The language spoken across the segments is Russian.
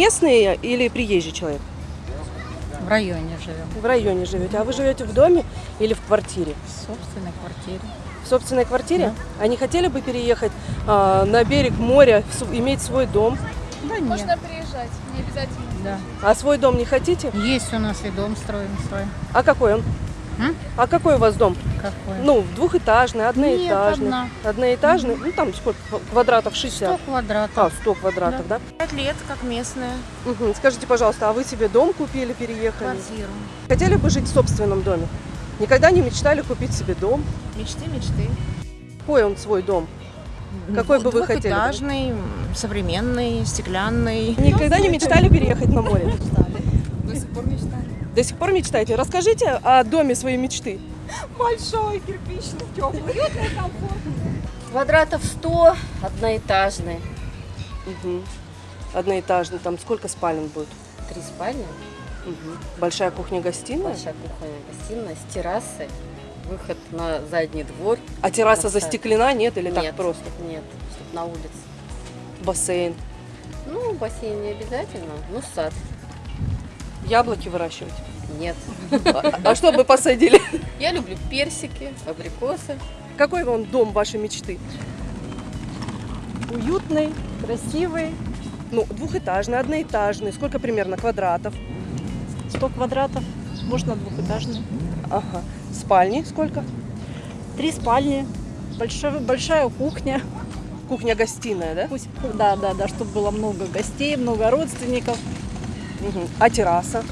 местный или приезжий человек? В районе живем. В районе живете. А вы живете в доме или в квартире? В собственной квартире. В собственной квартире? А не хотели бы переехать а, на берег моря, иметь свой дом? Да нет. Можно приезжать, не обязательно. Да. А свой дом не хотите? Есть у нас и дом строим свой. А какой он? М? А какой у вас дом? Какой? Ну, двухэтажный, одноэтажный. одна. Одноэтажный, ну там сколько квадратов? 60? 100 квадратов. А, 100 квадратов, да? Пять лет, как местная. Мгм. Скажите, пожалуйста, а вы себе дом купили, переехали? Квартиру. Хотели бы жить в собственном доме? Никогда не мечтали купить себе дом? Мечты, мечты. Какой он свой дом? Какой бы вы хотели? Двухэтажный, современный, стеклянный. Никогда не мечтали переехать на море? До сих пор мечтаю. До сих пор мечтаете? Расскажите о доме своей мечты. Большой, кирпичный, теплый. Квадратов 100, одноэтажный. Мгм. Одноэтажный. Там сколько спален будет? Три спальни, Мгм. Большая кухня-гостиная? большая кухня, гостиная с террасой, выход на задний двор. А терраса Красавица. застеклена, нет? Или так Нет, просто? Нет, чтобы на улице. Бассейн. Ну, бассейн не обязательно, ну, сад. Яблоки выращивать? Нет. А, а что бы посадили? Я люблю персики, абрикосы. Какой вам дом вашей мечты? Уютный, красивый, Ну, двухэтажный, одноэтажный. Сколько примерно квадратов? 100 квадратов, можно двухэтажный. Ага. Спальни сколько? Три спальни, большая, большая кухня. Кухня-гостиная, да? Пусть, да, да, да, чтобы было много гостей, много родственников. Мгм. А терраса?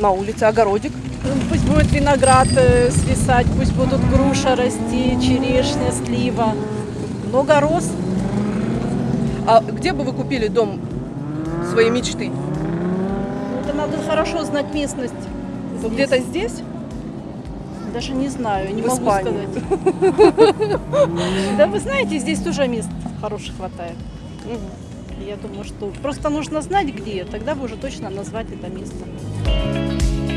На улице, огородик? Ну, Пусть будет виноград э, свисать, пусть будут груша расти, черешня, слива. Много роз. А где бы вы купили дом своей мечты? Это надо хорошо знать местность. Где-то здесь? Даже не знаю, не В могу Испании. сказать. Да вы знаете, здесь тоже мест хороших хватает. Я думаю, что просто нужно знать где, тогда вы уже точно назвать это место.